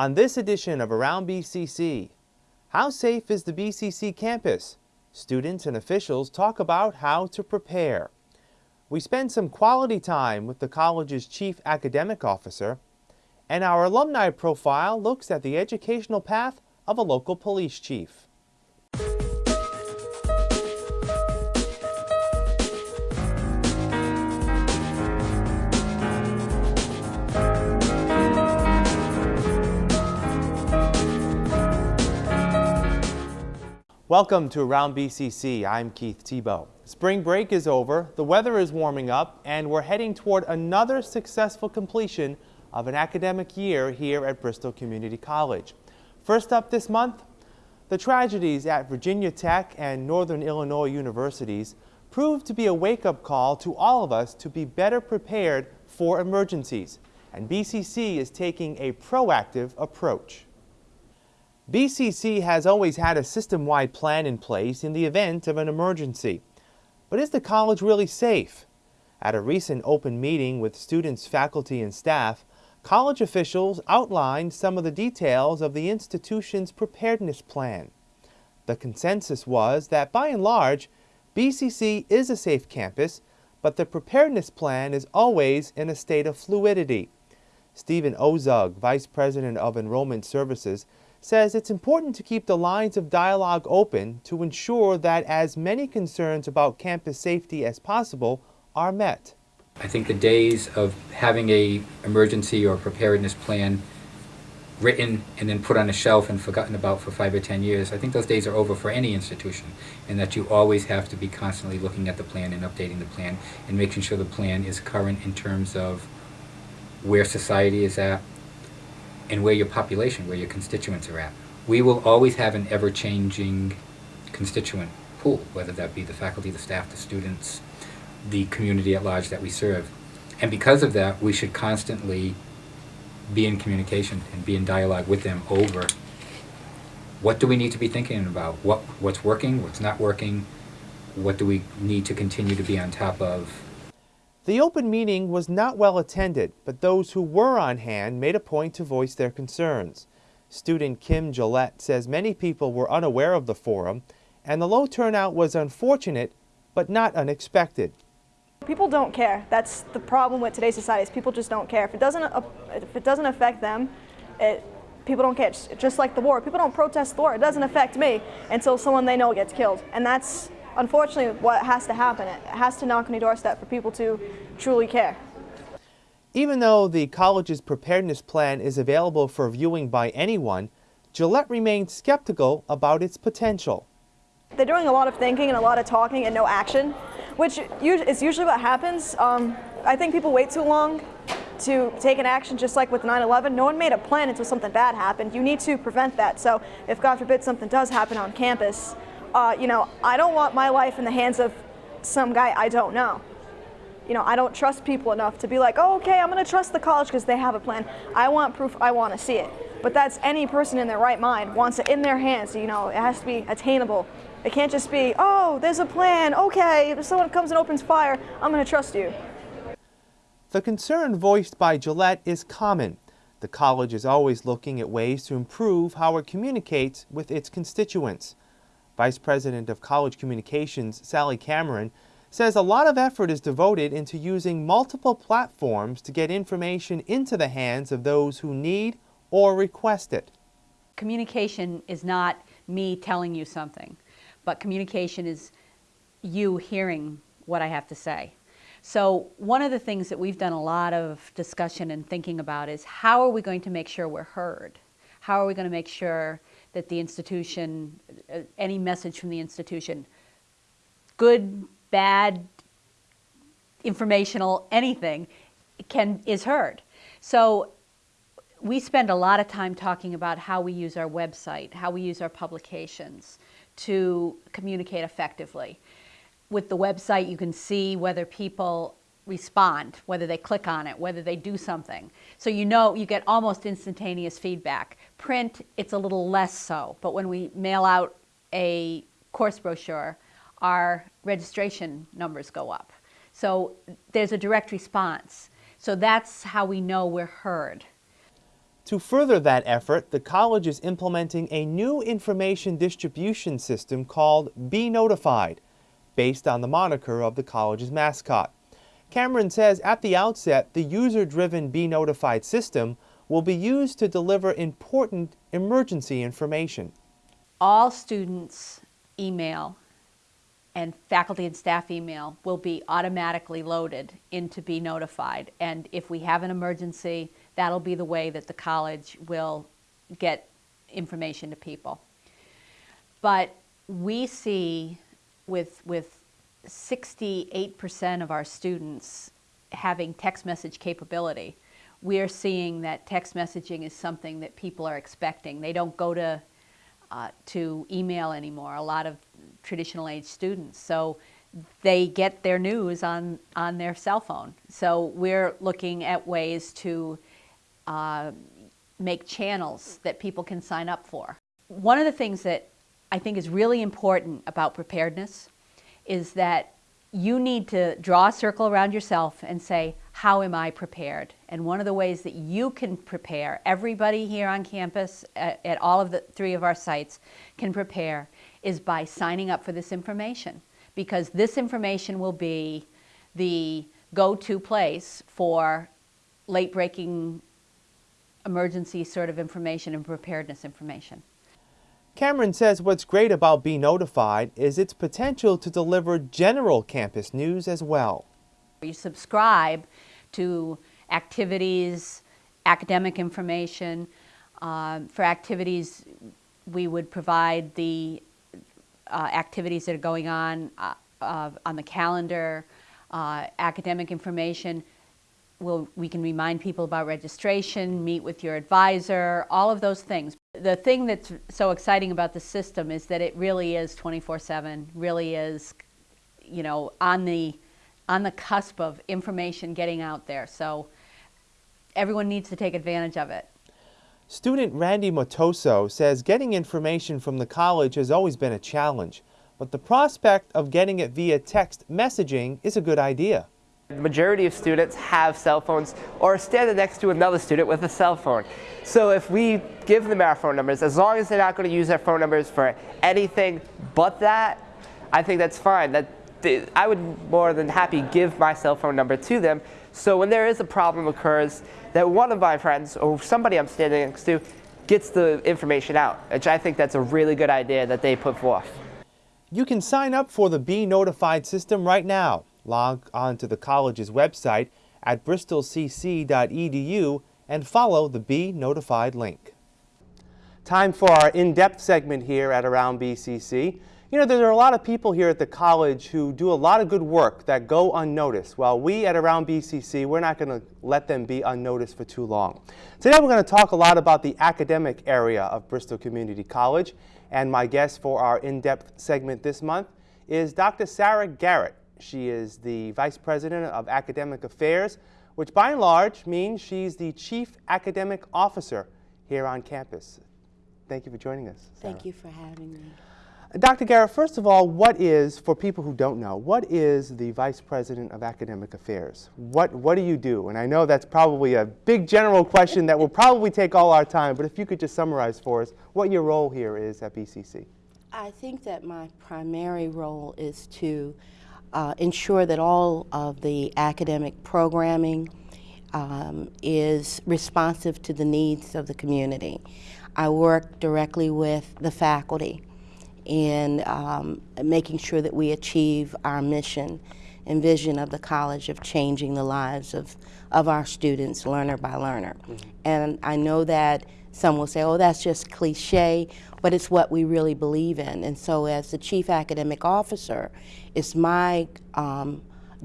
On this edition of Around BCC, how safe is the BCC campus? Students and officials talk about how to prepare. We spend some quality time with the college's chief academic officer, and our alumni profile looks at the educational path of a local police chief. Welcome to Around BCC. I'm Keith Tebow. Spring break is over, the weather is warming up, and we're heading toward another successful completion of an academic year here at Bristol Community College. First up this month, the tragedies at Virginia Tech and Northern Illinois universities proved to be a wake-up call to all of us to be better prepared for emergencies, and BCC is taking a proactive approach. BCC has always had a system-wide plan in place in the event of an emergency. But is the college really safe? At a recent open meeting with students, faculty, and staff, college officials outlined some of the details of the institution's preparedness plan. The consensus was that by and large, BCC is a safe campus, but the preparedness plan is always in a state of fluidity. Stephen Ozug, Vice President of Enrollment Services, says it's important to keep the lines of dialogue open to ensure that as many concerns about campus safety as possible are met. I think the days of having a emergency or preparedness plan written and then put on a shelf and forgotten about for five or ten years, I think those days are over for any institution and that you always have to be constantly looking at the plan and updating the plan and making sure the plan is current in terms of where society is at, and where your population, where your constituents are at. We will always have an ever-changing constituent pool, whether that be the faculty, the staff, the students, the community at large that we serve. And because of that, we should constantly be in communication and be in dialogue with them over what do we need to be thinking about, what, what's working, what's not working, what do we need to continue to be on top of the open meeting was not well attended, but those who were on hand made a point to voice their concerns. Student Kim Gillette says many people were unaware of the forum, and the low turnout was unfortunate, but not unexpected. People don't care. That's the problem with today's society is people just don't care. If it doesn't, uh, if it doesn't affect them, it, people don't care. Just like the war, people don't protest the war. It doesn't affect me until someone they know gets killed, and that's unfortunately what has to happen. It has to knock on your doorstep for people to truly care. Even though the college's preparedness plan is available for viewing by anyone, Gillette remains skeptical about its potential. They're doing a lot of thinking and a lot of talking and no action, which is usually what happens. Um, I think people wait too long to take an action just like with 9-11. No one made a plan until something bad happened. You need to prevent that. So if God forbid something does happen on campus, uh, you know, I don't want my life in the hands of some guy I don't know. You know, I don't trust people enough to be like, oh, okay, I'm going to trust the college because they have a plan. I want proof. I want to see it. But that's any person in their right mind wants it in their hands. You know, it has to be attainable. It can't just be, oh, there's a plan. Okay, if someone comes and opens fire, I'm going to trust you. The concern voiced by Gillette is common. The college is always looking at ways to improve how it communicates with its constituents. Vice President of College Communications, Sally Cameron, says a lot of effort is devoted into using multiple platforms to get information into the hands of those who need or request it. Communication is not me telling you something, but communication is you hearing what I have to say. So one of the things that we've done a lot of discussion and thinking about is how are we going to make sure we're heard? How are we going to make sure that the institution, uh, any message from the institution, good, bad, informational, anything, can is heard. So we spend a lot of time talking about how we use our website, how we use our publications to communicate effectively. With the website, you can see whether people respond, whether they click on it, whether they do something. So you know, you get almost instantaneous feedback. Print, it's a little less so, but when we mail out a course brochure, our registration numbers go up. So there's a direct response. So that's how we know we're heard. To further that effort, the college is implementing a new information distribution system called Be Notified, based on the moniker of the college's mascot. Cameron says at the outset, the user driven Be Notified system will be used to deliver important emergency information. all students' email and faculty and staff email will be automatically loaded into Be Notified. And if we have an emergency, that'll be the way that the college will get information to people. But we see with, with 68% of our students having text message capability, we are seeing that text messaging is something that people are expecting. They don't go to, uh, to email anymore, a lot of traditional age students. So they get their news on, on their cell phone. So we're looking at ways to uh, make channels that people can sign up for. One of the things that I think is really important about preparedness is that you need to draw a circle around yourself and say, how am I prepared? And one of the ways that you can prepare, everybody here on campus at, at all of the three of our sites can prepare, is by signing up for this information. Because this information will be the go-to place for late-breaking emergency sort of information and preparedness information. Cameron says what's great about Be Notified is its potential to deliver general campus news as well. You subscribe to activities, academic information. Um, for activities, we would provide the uh, activities that are going on uh, uh, on the calendar, uh, academic information. We'll, we can remind people about registration, meet with your advisor, all of those things. The thing that's so exciting about the system is that it really is 24-7, really is, you know, on the, on the cusp of information getting out there. So everyone needs to take advantage of it. Student Randy Motoso says getting information from the college has always been a challenge, but the prospect of getting it via text messaging is a good idea. The majority of students have cell phones or are standing next to another student with a cell phone. So if we give them our phone numbers, as long as they're not going to use their phone numbers for anything but that, I think that's fine. That I would more than happy give my cell phone number to them. So when there is a problem occurs, that one of my friends or somebody I'm standing next to gets the information out, which I think that's a really good idea that they put forth. You can sign up for the Be Notified system right now. Log on to the college's website at bristolcc.edu and follow the Be Notified link. Time for our in-depth segment here at Around BCC. You know, there are a lot of people here at the college who do a lot of good work that go unnoticed. Well, we at Around BCC, we're not going to let them be unnoticed for too long. Today we're going to talk a lot about the academic area of Bristol Community College. And my guest for our in-depth segment this month is Dr. Sarah Garrett. She is the Vice President of Academic Affairs, which by and large means she's the Chief Academic Officer here on campus. Thank you for joining us. Sarah. Thank you for having me. Dr. Garrett, first of all, what is, for people who don't know, what is the Vice President of Academic Affairs? What, what do you do? And I know that's probably a big general question that will probably take all our time, but if you could just summarize for us what your role here is at BCC. I think that my primary role is to uh, ensure that all of the academic programming um, is responsive to the needs of the community. I work directly with the faculty in um, making sure that we achieve our mission and vision of the college of changing the lives of, of our students learner by learner. Mm -hmm. And I know that some will say, oh, that's just cliche, but it's what we really believe in. And so as the chief academic officer, it's my um,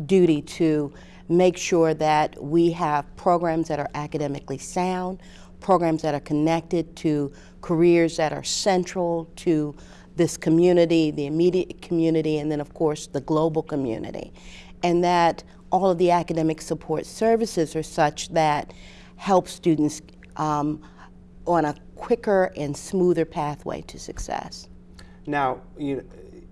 duty to make sure that we have programs that are academically sound, programs that are connected to careers that are central to this community, the immediate community, and then of course the global community. And that all of the academic support services are such that help students um, on a quicker and smoother pathway to success. Now, you,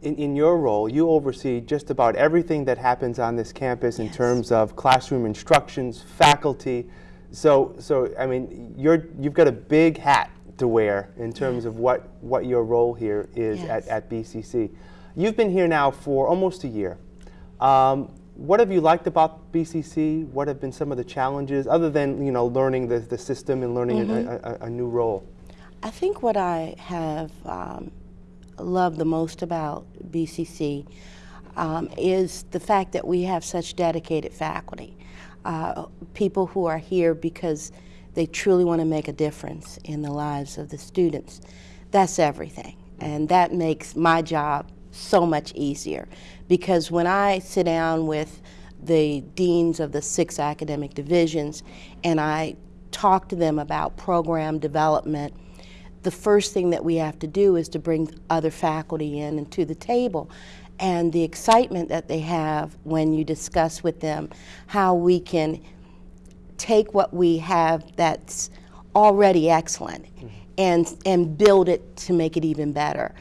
in, in your role, you oversee just about everything that happens on this campus in terms of classroom instructions, faculty, So, so I mean, you're you've got a big hat to wear in terms of what what your role here is at, at BCC. You've been here now for almost a year. Um, what have you liked about BCC? What have been some of the challenges, other than you know learning the, the system and learning a- a, a, a new role? I think what I have um, loved the most about BCC um, is the fact that we have such dedicated faculty, uh, people who are here because they truly want to make a difference in the lives of the students. That's everything, and that makes my job so much easier because when I sit down with the deans of the six academic divisions and I talk to them about program development, the first thing that we have to do is to bring other faculty in and to the table. And the excitement that they have when you discuss with them how we can take what we have that's already excellent mm-hmm. and, and build it to make it even better.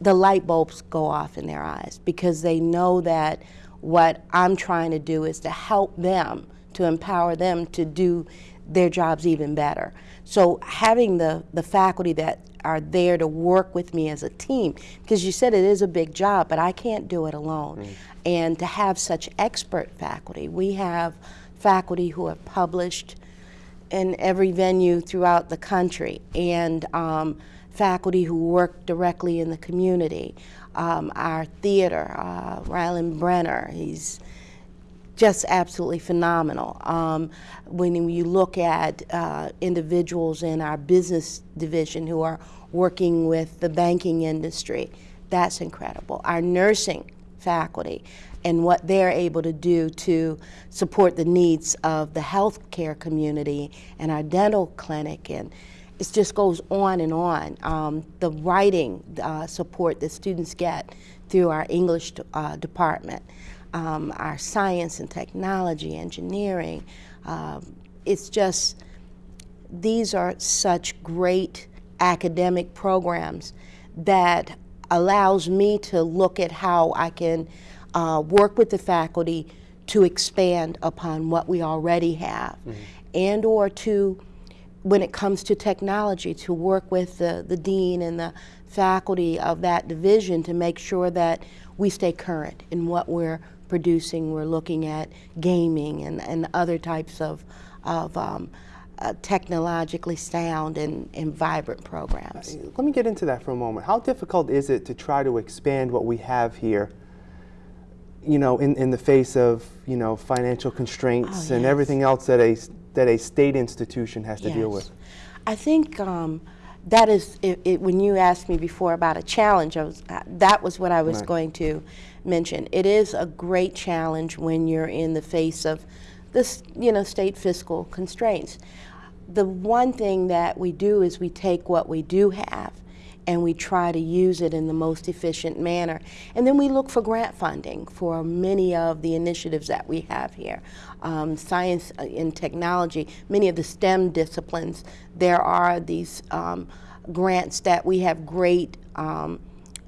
The light bulbs go off in their eyes because they know that what I'm trying to do is to help them, to empower them to do their jobs even better. So having the, the faculty that are there to work with me as a team, because you said it is a big job, but I can't do it alone. And to have such expert faculty, we have faculty who have published in every venue throughout the country, and um, faculty who work directly in the community. Um, our theater, uh, Brenner, he's just absolutely phenomenal. Um, when you look at uh, individuals in our business division who are working with the banking industry, that's incredible. Our nursing faculty and what they're able to do to support the needs of the healthcare community and our dental clinic and it just goes on and on. Um, the writing uh, support that students get through our English uh, department, um, our science and technology, engineering, um, it's just, these are such great academic programs that allows me to look at how I can uh, work with the faculty to expand upon what we already have and or to when it comes to technology to work with the, the dean and the faculty of that division to make sure that we stay current in what we're producing. We're looking at gaming and, and other types of, of um, uh, technologically sound and, and vibrant programs. Let me get into that for a moment. How difficult is it to try to expand what we have here? You know, in, in the face of you know financial constraints Oh, and everything else that a that a state institution has to deal with. I think um, that is, it, it, when you asked me before about a challenge, I was, uh, that was what I was Right. going to mention. It is a great challenge when you're in the face of this, you know, state fiscal constraints. The one thing that we do is we take what we do have and we try to use it in the most efficient manner. And then we look for grant funding for many of the initiatives that we have here. Um, science uh, and technology, many of the STEM disciplines, there are these um, grants that we have great um,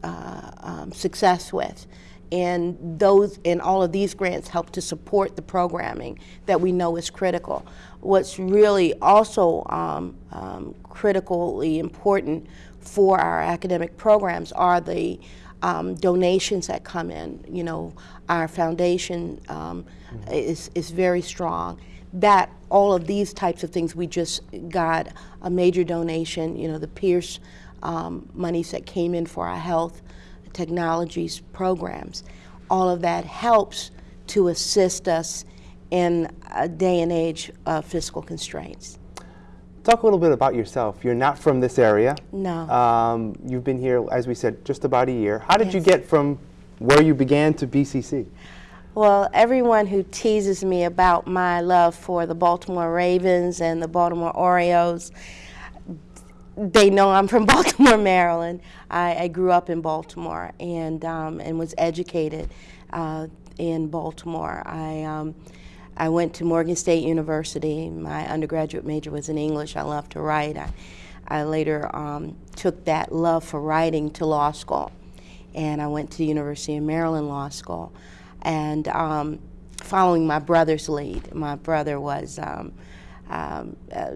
uh, um, success with. And those and all of these grants help to support the programming that we know is critical. What's really also um, um, critically important for our academic programs are the um, donations that come in. You know, our foundation um, is, is very strong. That all of these types of things, we just got a major donation. You know, the Pierce um, monies that came in for our health technologies programs. All of that helps to assist us in a day and age of fiscal constraints. Talk a little bit about yourself. You're not from this area. No. Um, you've been here, as we said, just about a year. How did you get from where you began to BCC? Well, everyone who teases me about my love for the Baltimore Ravens and the Baltimore Orioles, they know I'm from Baltimore, Maryland. I, I grew up in Baltimore and um, and was educated uh, in Baltimore. I um, I went to Morgan State University. My undergraduate major was in English. I loved to write. I, I later um, took that love for writing to law school, and I went to the University of Maryland Law School. And um, following my brother's lead, my brother was um, um, uh,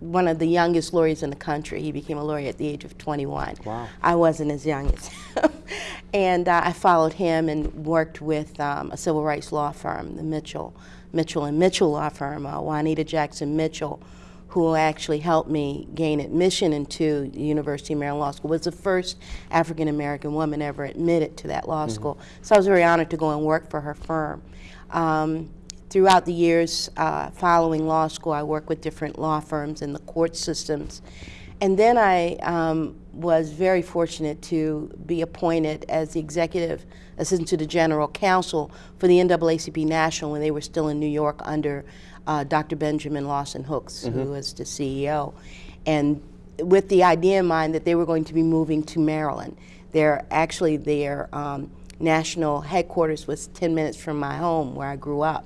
one of the youngest lawyers in the country. He became a lawyer at the age of 21. Wow. I wasn't as young as him. and uh, I followed him and worked with um, a civil rights law firm, the Mitchell, Mitchell and Mitchell law firm, uh, Juanita Jackson Mitchell, who actually helped me gain admission into the University of Maryland Law School, was the first African American woman ever admitted to that law school. So I was very honored to go and work for her firm. Um, throughout the years uh, following law school, I worked with different law firms in the court systems. And then I um, was very fortunate to be appointed as the executive assistant to the general counsel for the NAACP National when they were still in New York under uh, Dr. Benjamin Lawson Hooks, who was the CEO. And with the idea in mind that they were going to be moving to Maryland. They're actually their um, national headquarters was 10 minutes from my home where I grew up.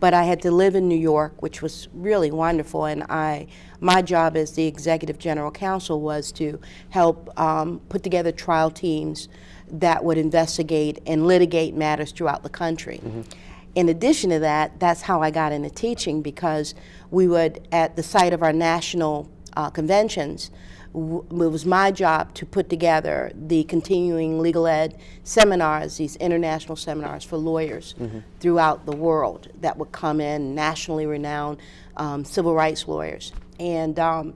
But I had to live in New York, which was really wonderful. And I, my job as the executive general counsel was to help um, put together trial teams that would investigate and litigate matters throughout the country. In addition to that, that's how I got into teaching because we would, at the site of our national uh, conventions, it was my job to put together the continuing legal ed seminars, these international seminars for lawyers throughout the world that would come in, nationally renowned um, civil rights lawyers. And um,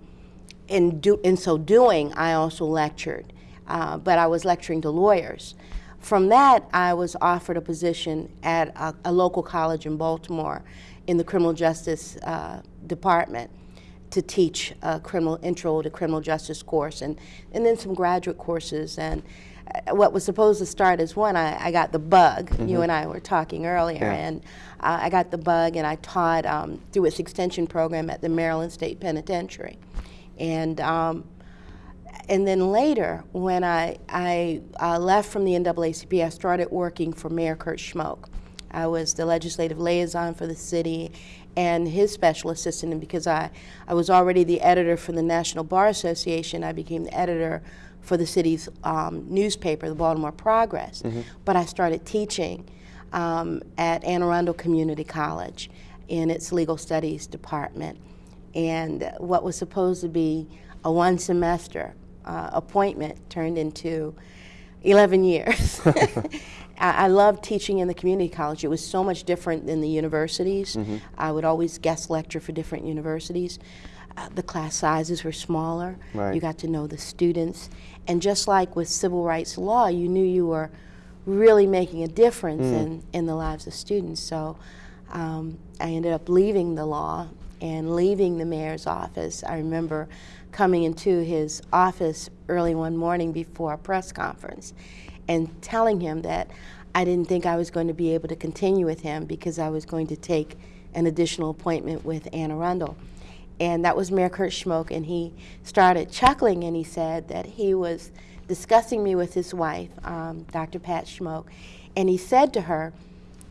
in, do, in so doing, I also lectured, uh, but I was lecturing to lawyers. From that, I was offered a position at a, a local college in Baltimore in the criminal justice uh, department to teach a criminal intro to criminal justice course and, and then some graduate courses. And uh, what was supposed to start as one, I, I got the bug. You and I were talking earlier, Yeah. and uh, I got the bug, and I taught um, through its extension program at the Maryland State Penitentiary. And um, and then later, when I, I uh, left from the NAACP, I started working for Mayor Kurt Schmoke. I was the legislative liaison for the city and his special assistant. And because I, I was already the editor for the National Bar Association, I became the editor for the city's um, newspaper, the Baltimore Progress. But I started teaching um, at Anne Arundel Community College in its legal studies department. And what was supposed to be a one semester uh, appointment turned into 11 years. I, I loved teaching in the community college. It was so much different than the universities. I would always guest lecture for different universities. Uh, the class sizes were smaller. Right. You got to know the students. And just like with civil rights law, you knew you were really making a difference in, in the lives of students. So um, I ended up leaving the law and leaving the mayor's office. I remember coming into his office early one morning before a press conference and telling him that I didn't think I was going to be able to continue with him because I was going to take an additional appointment with Anne Arundel. And that was Mayor Kurt Schmoke, and he started chuckling and he said that he was discussing me with his wife, um, Dr. Pat Schmoke, and he said to her,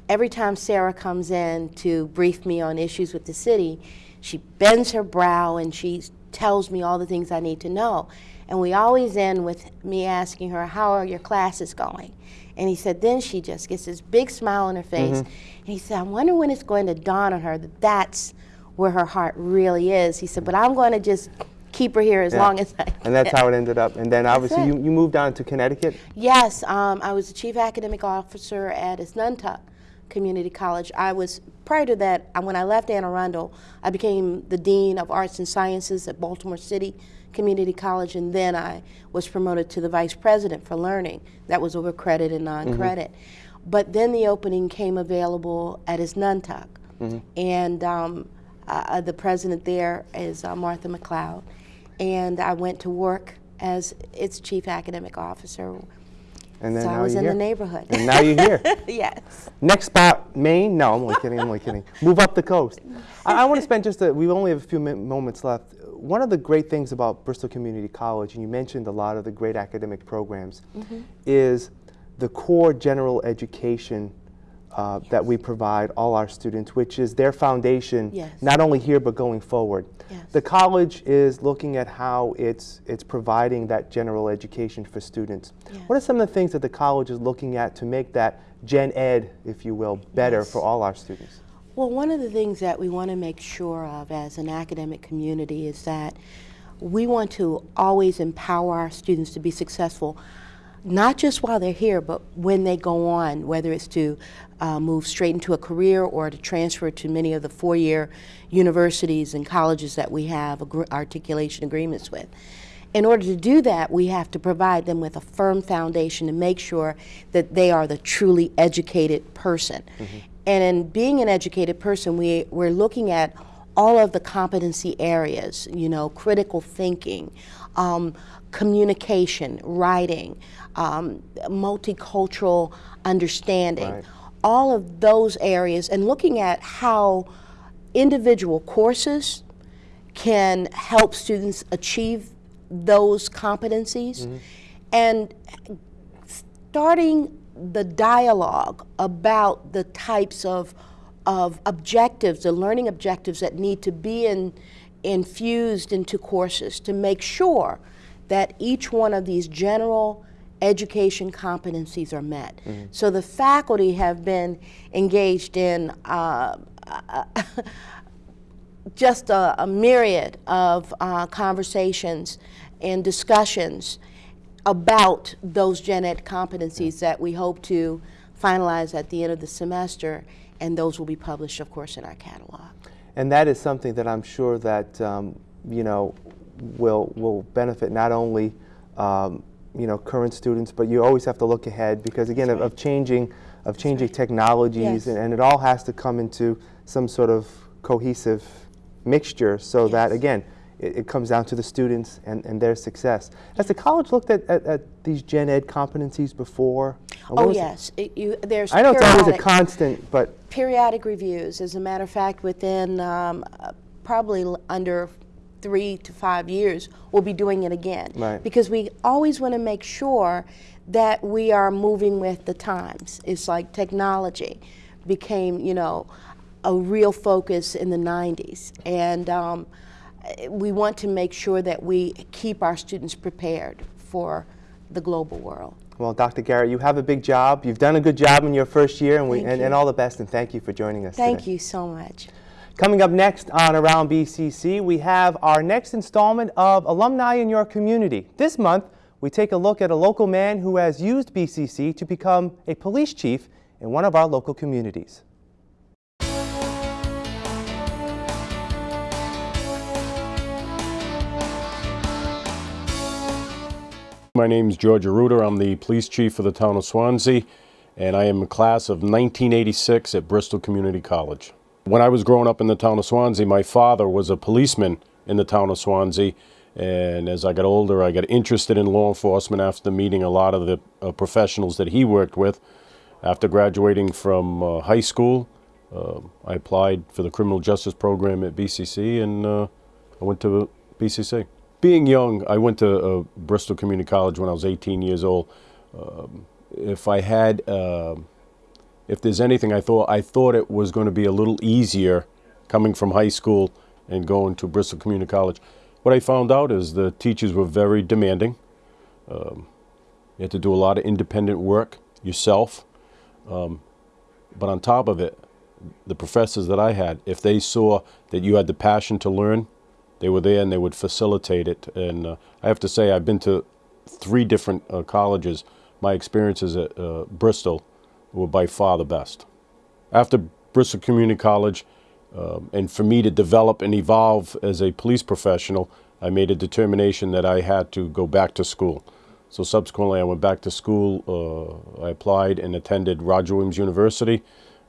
every time Sarah comes in to brief me on issues with the city, she bends her brow and she tells me all the things I need to know. And we always end with me asking her, How are your classes going? And he said, Then she just gets this big smile on her face. And he said, I wonder when it's going to dawn on her that that's where her heart really is. He said, But I'm going to just keep her here as Yeah. long as I can. And that's how it ended up. And then obviously you, you moved down to Connecticut. Yes, um, I was the chief academic officer at Asnuntuck Community College. I was prior to that. When I left Anne Arundel, I became the dean of arts and sciences at Baltimore City Community College, and then I was promoted to the vice president for learning. That was over credit and non-credit. But then the opening came available at Asnuntuck, and um, uh, the president there is uh, Martha McLeod, and I went to work as its chief academic officer. And then so now I was in here. the neighborhood. And now you're here. yes. Next spot, Maine? No, I'm only kidding. I'm only kidding. Move up the coast. I, I want to spend just a, we only have a few moments left. One of the great things about Bristol Community College, and you mentioned a lot of the great academic programs, Mm-hmm. is the core general education uh, that we provide all our students, which is their foundation, Yes. not only here but going forward. Yes. The college is looking at how it's, it's providing that general education for students. What are some of the things that the college is looking at to make that gen ed, if you will, better Yes. for all our students? Well, one of the things that we want to make sure of as an academic community is that we want to always empower our students to be successful, not just while they're here, but when they go on, whether it's to uh, move straight into a career or to transfer to many of the four year universities and colleges that we have articulation agreements with. In order to do that, we have to provide them with a firm foundation to make sure that they are the truly educated person. And in being an educated person, we, we're looking at all of the competency areas, you know, critical thinking, um, communication, writing, um, multicultural understanding, Right. all of those areas, and looking at how individual courses can help students achieve those competencies. And starting the dialogue about the types of, of objectives, the learning objectives that need to be in, infused into courses to make sure that each one of these general education competencies are met. So the faculty have been engaged in uh, just a, a myriad of uh, conversations and discussions about those gen ed competencies that we hope to finalize at the end of the semester, and those will be published, of course, in our catalog. And that is something that I'm sure that um, you know will will benefit not only um, you know current students, but you always have to look ahead because again of, of changing of changing technologies, Yes. and, and it all has to come into some sort of cohesive mixture so that again it, it comes down to the students and, and their success. Has the college looked at, at, at these gen ed competencies before? Oh, yes, it- you, there's I know it's always a constant, but periodic reviews. As a matter of fact, within um, probably l- under three to five years, we'll be doing it again. Right. Because we always want to make sure that we are moving with the times. It's like technology became, you know, a real focus in the 90s. And um, we want to make sure that we keep our students prepared for the global world. Well, Dr. Garrett, you have a big job. You've done a good job in your first year, and, we, and, and all the best, and thank you for joining us Thank today. you so much. Coming up next on Around BCC, we have our next installment of Alumni in Your Community. This month, we take a look at a local man who has used BCC to become a police chief in one of our local communities. My name is George Arruda. I'm the police chief for the town of Swansea, and I am a class of 1986 at Bristol Community College. When I was growing up in the town of Swansea, my father was a policeman in the town of Swansea, and as I got older, I got interested in law enforcement after meeting a lot of the uh, professionals that he worked with. After graduating from uh, high school, uh, I applied for the criminal justice program at BCC, and uh, I went to BCC. Being young, I went to uh, Bristol Community College when I was 18 years old. Um, if I had, um if there's anything I thought, I thought it was going to be a little easier coming from high school and going to Bristol Community College. What I found out is the teachers were very demanding. Um, you had to do a lot of independent work yourself. Um, but on top of it, the professors that I had, if they saw that you had the passion to learn, they were there and they would facilitate it. And uh, I have to say, I've been to three different uh, colleges. My experiences at uh, Bristol were by far the best. After Bristol Community College, um, and for me to develop and evolve as a police professional, I made a determination that I had to go back to school. So subsequently, I went back to school. Uh, I applied and attended Roger Williams University.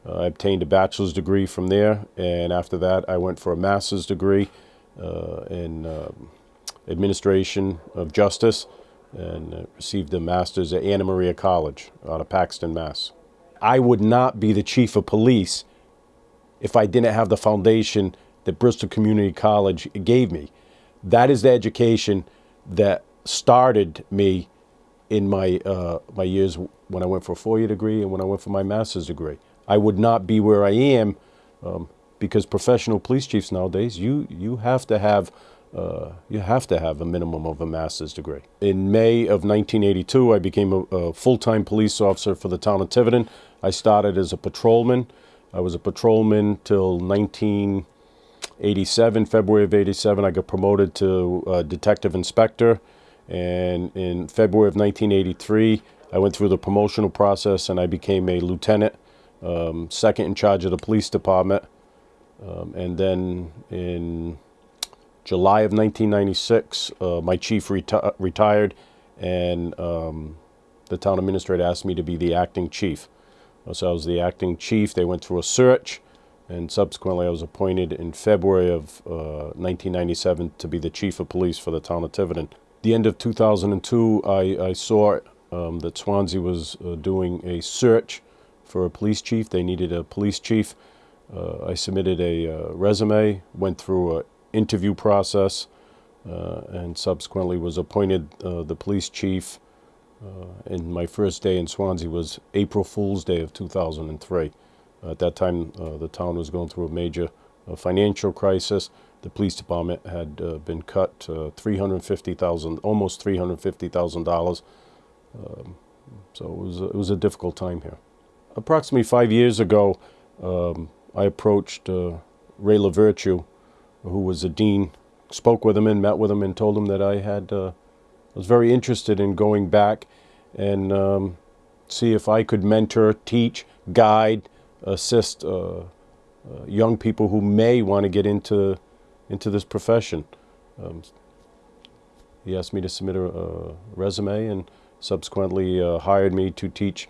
Uh, I obtained a bachelor's degree from there, and after that, I went for a master's degree in um administration of justice and uh, received a master's at Anna Maria College out of Paxton, Mass. I would not be the chief of police if I didn't have the foundation that Bristol Community College gave me. That is the education that started me in my uh, my years when I went for a four-year degree and when I went for my master's degree. I would not be where I am um, because professional police chiefs nowadays, you you have to have uh, you have to have a minimum of a master's degree. In May of 1982, I became a, a full-time police officer for the town of Tiverton. I started as a patrolman. I was a patrolman till 1987. February of 87, I got promoted to uh, detective inspector. And in February of 1983, I went through the promotional process and I became a lieutenant, um, second in charge of the police department. Um, and then in July of 1996, uh, my chief reti- retired, and um, the town administrator asked me to be the acting chief. Uh, So I was the acting chief. They went through a search, and subsequently I was appointed in February of uh, 1997 to be the chief of police for the town of Tiverton. The end of 2002, I, I saw um, that Swansea was uh, doing a search for a police chief. They needed a police chief. Uh, I submitted a uh, resume, went through an interview process, uh, and subsequently was appointed uh, the police chief. Uh, and my first day in Swansea was April Fool's Day of 2003. At that time, uh, the town was going through a major uh, financial crisis. The police department had uh, been cut uh, 350,000, almost 350,000 dollars. Um, so it was it was a difficult time here. Approximately five years ago, um, I approached uh, Ray LaVirtue, who was a dean, spoke with him and met with him and told him that I had uh, was very interested in going back and um, see if I could mentor, teach, guide, assist uh, uh, young people who may want to get into into this profession. Um, he asked me to submit a, a resume and subsequently uh, hired me to teach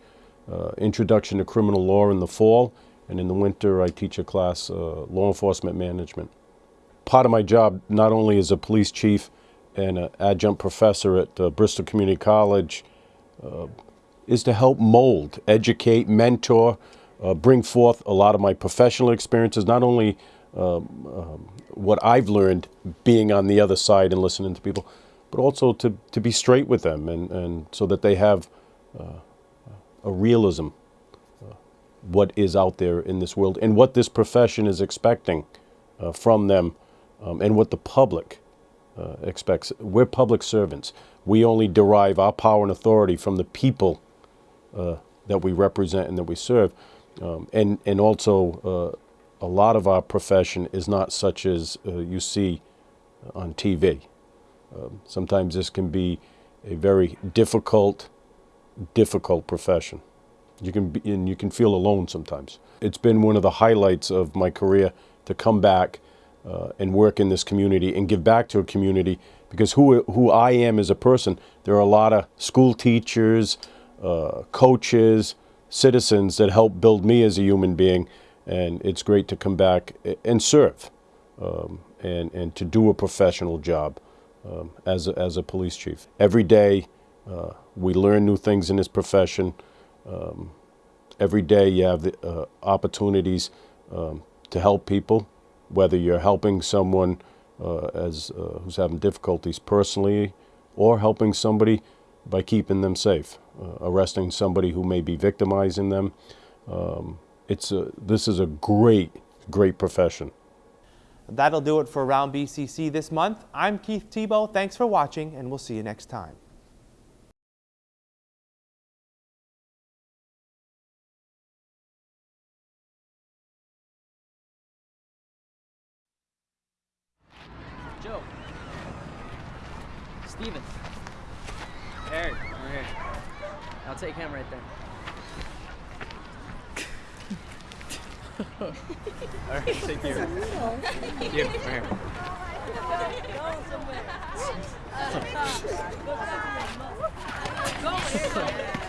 uh, Introduction to Criminal Law in the fall, and in the winter I teach a class, uh, Law Enforcement Management. Part of my job, not only as a police chief and an adjunct professor at uh, Bristol Community College, uh, is to help mold, educate, mentor, uh, bring forth a lot of my professional experiences, not only um, um, what I've learned being on the other side and listening to people, but also to, to be straight with them and, and so that they have uh, a realism what is out there in this world and what this profession is expecting uh, from them um, and what the public uh, expects. We're public servants. We only derive our power and authority from the people uh, that we represent and that we serve. Um, and, and also, uh, a lot of our profession is not such as uh, you see on TV. Um, sometimes this can be a very difficult, difficult profession. You can be, and you can feel alone sometimes. It's been one of the highlights of my career to come back uh, and work in this community and give back to a community because who, who I am as a person, there are a lot of school teachers, uh, coaches, citizens that help build me as a human being and it's great to come back and serve um, and, and to do a professional job um, as, a, as a police chief. Every day uh, we learn new things in this profession. Um, every day you have the uh, opportunities um, to help people, whether you're helping someone uh, as, uh, who's having difficulties personally or helping somebody by keeping them safe, uh, arresting somebody who may be victimizing them. Um, it's a, this is a great, great profession. That'll do it for Around BCC this month. I'm Keith Tebow. Thanks for watching, and we'll see you next time. I'll take him right there. All right, take you. Thank you, right here. Go somewhere.